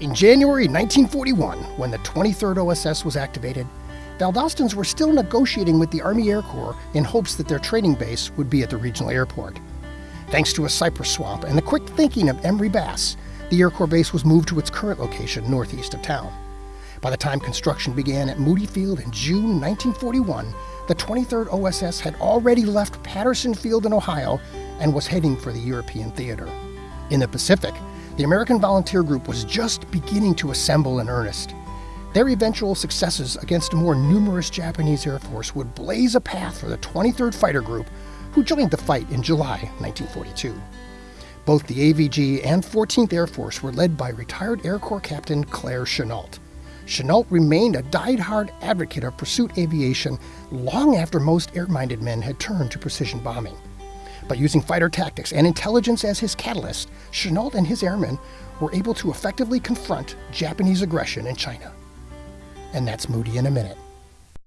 In January 1941, when the 23rd OSS was activated, Valdostans were still negotiating with the Army Air Corps in hopes that their training base would be at the regional airport. Thanks to a cypress swamp and the quick thinking of Emery Bass, the Air Corps base was moved to its current location northeast of town. By the time construction began at Moody Field in June 1941, the 23rd OSS had already left Patterson Field in Ohio and was heading for the European theater. In the Pacific, the American Volunteer Group was just beginning to assemble in earnest. Their eventual successes against a more numerous Japanese Air Force would blaze a path for the 23rd Fighter Group, who joined the fight in July 1942. Both the AVG and 14th Air Force were led by retired Air Corps Captain Claire Chennault. Chennault remained a die-hard advocate of pursuit aviation long after most air-minded men had turned to precision bombing. But using fighter tactics and intelligence as his catalyst, Chennault and his airmen were able to effectively confront Japanese aggression in China. And that's Moody in a minute.